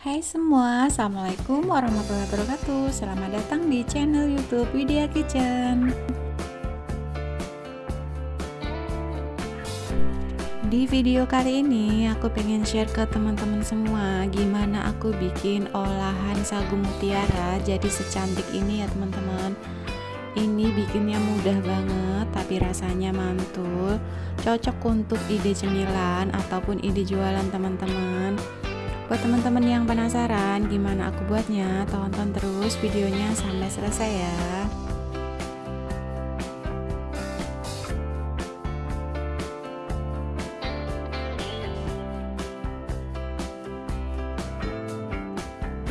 Hai semua, Assalamualaikum warahmatullahi wabarakatuh. Selamat datang di channel youtube Widya Kitchen. Di video kali ini aku pengen share ke teman-teman semua Gimana aku bikin olahan sagu mutiara jadi secantik ini ya teman-teman. Ini bikinnya mudah banget tapi rasanya mantul. Cocok untuk ide cemilan ataupun ide jualan teman-teman Buat teman-teman yang penasaran gimana aku buatnya, tonton terus videonya sampai selesai ya.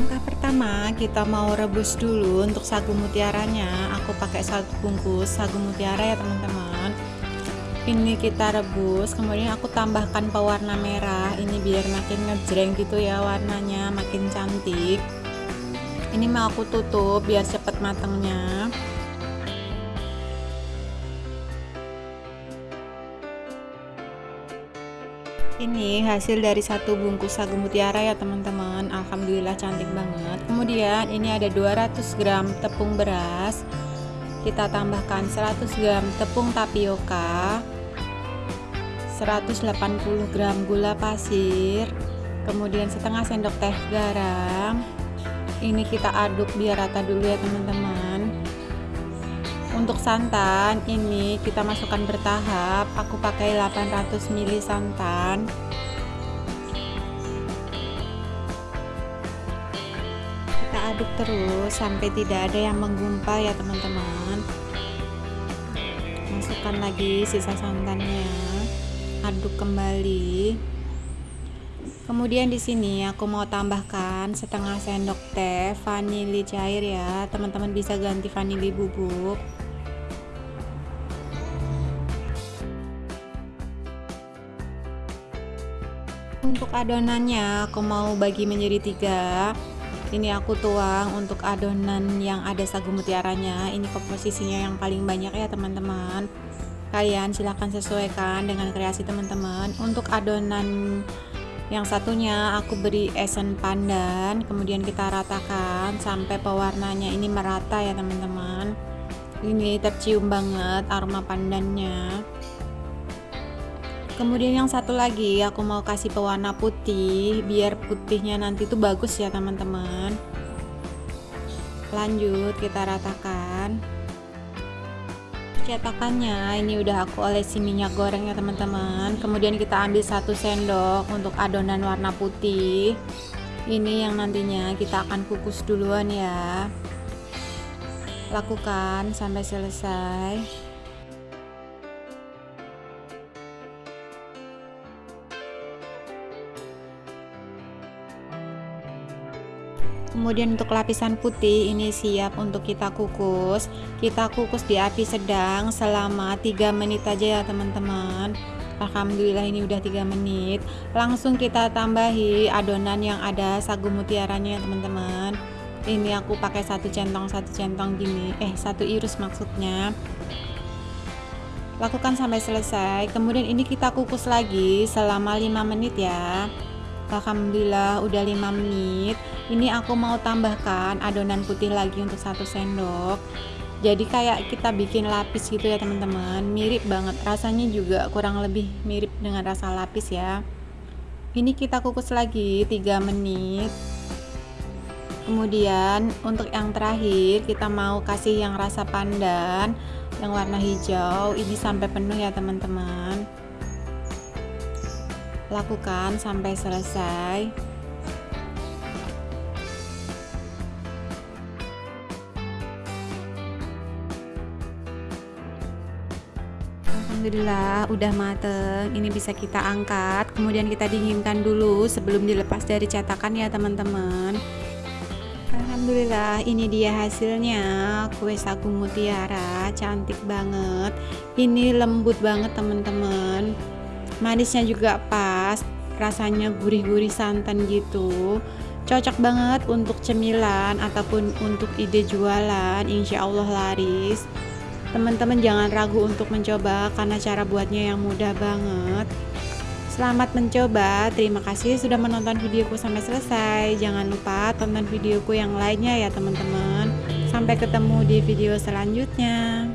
Langkah pertama kita mau rebus dulu untuk sagu mutiaranya. Aku pakai satu bungkus sagu mutiara ya teman-teman ini kita rebus kemudian aku tambahkan pewarna merah. Ini biar makin ngejreng gitu ya warnanya makin cantik. Ini mau aku tutup biar cepet matangnya. Ini hasil dari satu bungkus sagu mutiara ya teman-teman. Alhamdulillah cantik banget. Kemudian ini ada 200 gram tepung beras. Kita tambahkan 100 gram tepung tapioka 180 gram gula pasir kemudian setengah sendok teh garam. Ini kita aduk biar rata dulu ya teman-teman. Untuk santan ini kita masukkan bertahap. Aku pakai 800 ml santan. Aduk terus sampai tidak ada yang menggumpal ya teman-teman. Masukkan lagi sisa santannya aduk kembali. Kemudian di sini aku mau tambahkan setengah sendok teh vanili cair ya. Teman-teman bisa ganti vanili bubuk. Untuk adonannya aku mau bagi menjadi tiga. Ini aku tuang untuk adonan yang ada sagu mutiaranya. Ini komposisinya yang paling banyak ya teman-teman kalian silahkan sesuaikan dengan kreasi teman-teman. Untuk adonan yang satunya aku beri esen pandan kemudian kita ratakan sampai pewarnanya ini merata ya teman-teman. Ini tercium banget aroma pandannya. Kemudian yang satu lagi aku mau kasih pewarna putih biar putihnya nanti tuh bagus ya teman-teman. Lanjut kita ratakan cetakannya. Ini udah aku olesi minyak goreng ya teman-teman. Kemudian kita ambil satu sendok untuk adonan warna putih. Ini yang nantinya kita akan kukus duluan ya. Lakukan sampai selesai kemudian untuk lapisan putih ini siap untuk kita kukus. Kita kukus di api sedang selama 3 menit aja ya teman-teman. Alhamdulillah ini udah 3 menit. Langsung kita tambahi adonan yang ada sagu mutiaranya ya teman-teman. Ini aku pakai satu centong satu centong gini. Eh satu irus maksudnya. Lakukan sampai selesai. Kemudian ini kita kukus lagi selama 5 menit ya Alhamdulillah udah 5 menit. Ini aku mau tambahkan adonan putih lagi untuk satu sendok. Jadi kayak kita bikin lapis gitu ya teman-teman. Mirip banget. Rasanya juga kurang lebih mirip dengan rasa lapis ya. Ini kita kukus lagi 3 menit. Kemudian untuk yang terakhir kita mau kasih yang rasa pandan yang warna hijau. Ini sampai penuh ya teman-teman lakukan sampai selesai. Alhamdulillah udah mateng. Ini bisa kita angkat. Kemudian kita dinginkan dulu sebelum dilepas dari cetakan ya teman-teman. Alhamdulillah ini dia hasilnya. Kue sagu mutiara cantik banget. Ini lembut banget teman-teman manisnya juga pas rasanya gurih-gurih santan gitu cocok banget untuk cemilan ataupun untuk ide jualan insya Allah laris teman-teman jangan ragu untuk mencoba karena cara buatnya yang mudah banget Selamat mencoba, terima kasih sudah menonton videoku sampai selesai. Jangan lupa tonton videoku yang lainnya ya teman-teman. Sampai ketemu di video selanjutnya.